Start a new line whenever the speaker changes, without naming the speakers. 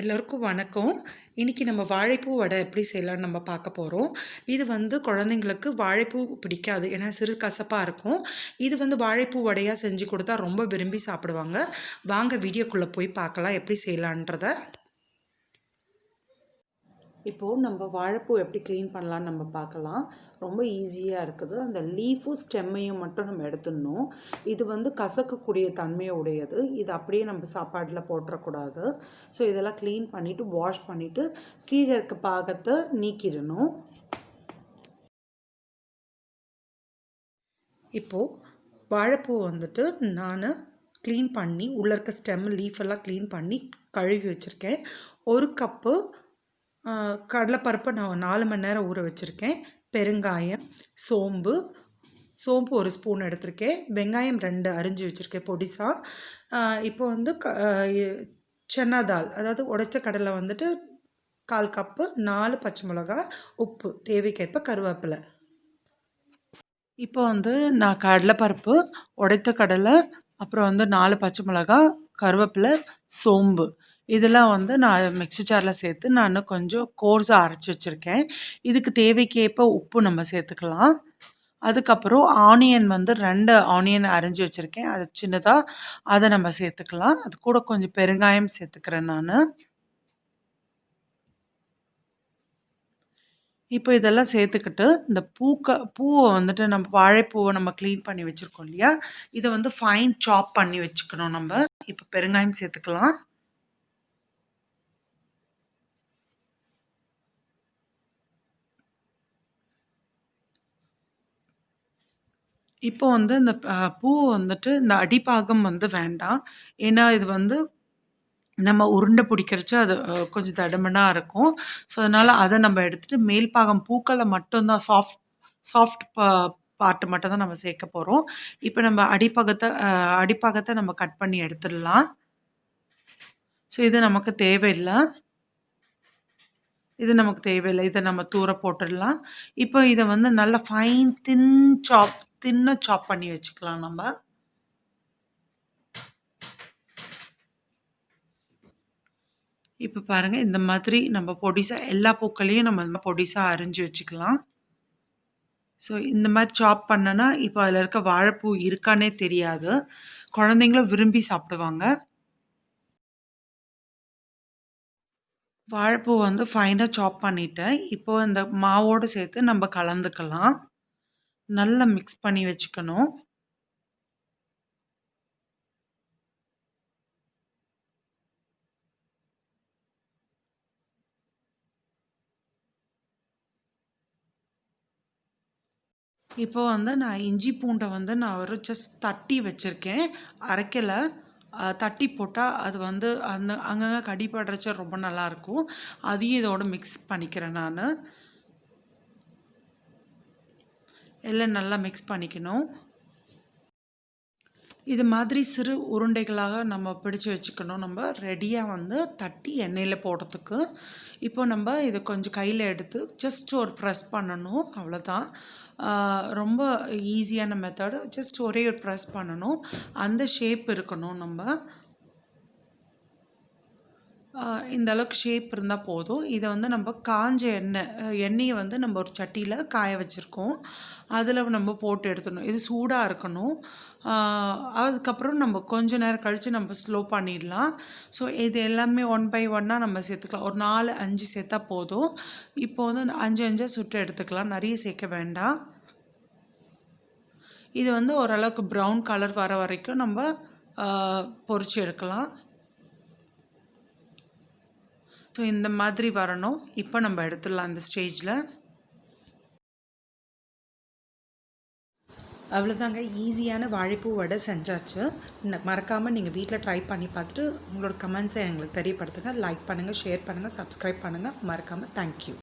எல்லோருக்கும் வணக்கம். இன்றைக்கி நம்ம வாழைப்பூ வடை எப்படி செய்யலாம்னு நம்ம பார்க்க போகிறோம் இது வந்து குழந்தைங்களுக்கு வாழைப்பூ பிடிக்காது. ஏன்னா சிறு கசப்பாக இருக்கும். இது வந்து வாழைப்பூ வடையாக செஞ்சு கொடுத்தா ரொம்ப விரும்பி சாப்பிடுவாங்க. வாங்க வீடியோக்குள்ளே போய் பார்க்கலாம் எப்படி செய்யலான்றத. இப்போது நம்ம வாழைப்பூ எப்படி க்ளீன் பண்ணலான்னு நம்ம பார்க்கலாம். ரொம்ப ஈஸியாக இருக்குது. அந்த லீஃபும் ஸ்டெம்மையும் மட்டும் நம்ம எடுத்துடணும். இது வந்து கசக்கக்கூடிய தன்மையை உடையது இது அப்படியே நம்ம சாப்பாட்டில் போட்டுறக்கூடாது. ஸோ இதெல்லாம் க்ளீன் பண்ணிவிட்டு வாஷ் பண்ணிவிட்டு கீழே இருக்க பாகத்தை நீக்கிடணும். இப்போது வாழைப்பூ வந்துட்டு நான் க்ளீன் பண்ணி உள்ளே இருக்க ஸ்டெம் லீஃப் எல்லாம் க்ளீன் பண்ணி கழுவி வச்சுருக்கேன். ஒரு கப்பு கடலைப்பருப்பை நான் நாலு மணி நேரம் ஊற வச்சுருக்கேன். பெருங்காயம் சோம்பு சோம்பு ஒரு ஸ்பூன் எடுத்திருக்கேன். வெங்காயம் ரெண்டு அரிஞ்சு வச்சுருக்கேன் பொடிசாக இப்போ வந்து க சென்னா தால் அதாவது உடைச்ச கடலை வந்துட்டு கால் கப்பு நாலு பச்சை மிளகா உப்பு தேவைக்கேற்ப கருவேப்பிலை. இப்போ வந்து நான் கடலைப்பருப்பு உடைத்த கடலை அப்புறம் வந்து நாலு பச்சை மிளகா கருவேப்பிலை சோம்பு. இதெல்லாம் வந்து நான் மிக்ஸி ஜாரில் சேர்த்து நான் கொஞ்சம் கோர்ஸாக அரைச்சி வச்சுருக்கேன். இதுக்கு தேவைக்கேற்ப உப்பு நம்ம சேர்த்துக்கலாம். அதுக்கப்புறம் ஆனியன் வந்து ரெண்டு ஆனியன் அரைஞ்சி வச்சுருக்கேன். அது சின்னதாக அதை நம்ம சேர்த்துக்கலாம். அது கூட கொஞ்சம் பெருங்காயம் சேர்த்துக்கிறேன் நான். இப்போ இதெல்லாம் சேர்த்துக்கிட்டு இந்த பூக்க பூவை வந்துட்டு நம்ம வாழைப்பூவை நம்ம க்ளீன் பண்ணி வச்சுருக்கோம் இல்லையா? இதை வந்து ஃபைன் சாப் பண்ணி வச்சுக்கணும் நம்ம. இப்போ பெருங்காயம் சேர்த்துக்கலாம். இப்போ வந்து இந்த பூ வந்துட்டு இந்த அடிப்பாகம் வந்து வேண்டாம். ஏன்னா இது வந்து நம்ம உருண்டை பிடிக்கிறச்சு அது கொஞ்சம் தடுமனாக இருக்கும். ஸோ அதனால் அதை நம்ம எடுத்துகிட்டு மேல் பாகம் பூக்களை மட்டும்தான் சாஃப்ட் சாஃப்ட் பா பார்ட்டு மட்டும் தான் நம்ம சேர்க்க போகிறோம் இப்போ நம்ம அடிப்பாகத்தை அடிப்பாகத்தை நம்ம கட் பண்ணி எடுத்துடலாம். ஸோ இது நமக்கு தேவையில்லை. இது நமக்கு தேவையில்லை. இதை நம்ம தூர போட்டுடலாம். இப்போ இதை வந்து நல்லா ஃபைன் தின் சாப் தின்னாக சாப் பண்ணி வச்சுக்கலாம் நம்ம. இப்போ பாருங்கள் இந்த மாதிரி நம்ம பொடிசாக எல்லா பூக்களையும் நம்ம இந்த பொடிசாக அரிஞ்சு வச்சுக்கலாம். ஸோ இந்த மாதிரி சாப் பண்ணனா இப்போ அதில் இருக்க வாழைப்பூ இருக்கானே தெரியாது. குழந்தைங்களும் விரும்பி சாப்பிடுவாங்க. வாழைப்பூ வந்து ஃபைனாக சாப் பண்ணிவிட்டேன் இப்போ இந்த மாவோடு சேர்த்து நம்ம கலந்துக்கலாம். நல்லா மிக்ஸ் பண்ணி வச்சுக்கணும். இப்போ வந்து நான் இஞ்சி பூண்டை வந்து நான் ஒரு ஜஸ்ட் தட்டி வச்சுருக்கேன். அரைக்கலை. தட்டி போட்டால் அது வந்து அந்த அங்கங்கே கடிப்படுறச்ச ரொம்ப நல்லாயிருக்கும் அதையும் இதோட மிக்ஸ் பண்ணிக்கிறேன் நான். எல்லாம் நல்லா மிக்ஸ் பண்ணிக்கணும். இது மாதிரி சிறு உருண்டைகளாக நம்ம பிடிச்சு வச்சுக்கணும். நம்ம ரெடியாக வந்து தட்டி எண்ணெயில் போடுறதுக்கு. இப்போ நம்ம இதை கொஞ்சம் கையில் எடுத்து ஜஸ்ட் ஒரு ப்ரெஸ் பண்ணணும். அவ்வளோதான் ரொம்ப ஈஸியான மெத்தடு ஜஸ்ட் ஒரே ஒரு ப்ரெஸ் பண்ணணும். அந்த ஷேப் இருக்கணும் நம்ம. இந்த அளவுக்கு ஷேப் இருந்தால் போதும். இதை வந்து நம்ம காஞ்ச எண்ணெய் எண்ணெயை வந்து நம்ம ஒரு சட்டியில் காய வச்சுருக்கோம். அதில் நம்ம போட்டு எடுத்துடணும். இது சூடாக இருக்கணும். அதுக்கப்புறம் நம்ம கொஞ்ச நேரம் கழித்து நம்ம ஸ்லோ பண்ணிடலாம். ஸோ இது எல்லாமே ஒன் பை ஒன்னாக நம்ம சேர்த்துக்கலாம். ஒரு நாலு அஞ்சு சேர்த்தா போதும். இப்போ வந்து அஞ்சு அஞ்சாக சுட்டு எடுத்துக்கலாம். நிறைய சேர்க்க வேண்டாம். இது வந்து ஓரளவுக்கு ப்ரௌன் கலர் வர வரைக்கும் நம்ம பொறிச்சு எடுக்கலாம். ஸோ இந்த மாதிரி வரணும். இப்போ நம்ம எடுத்துடலாம் அந்த ஸ்டேஜில் அவ்வளோதாங்க ஈஸியான வாழைப்பூ வடை செஞ்சாச்சு. மறக்காமல் நீங்கள் வீட்டில் ட்ரை பண்ணி பார்த்துட்டு உங்களோட கமெண்ட்ஸை எங்களுக்கு தெரியப்படுத்துங்க. லைக் பண்ணுங்கள் ஷேர் பண்ணுங்கள் சப்ஸ்கிரைப் பண்ணுங்கள் மறக்காமல் தேங்க்யூ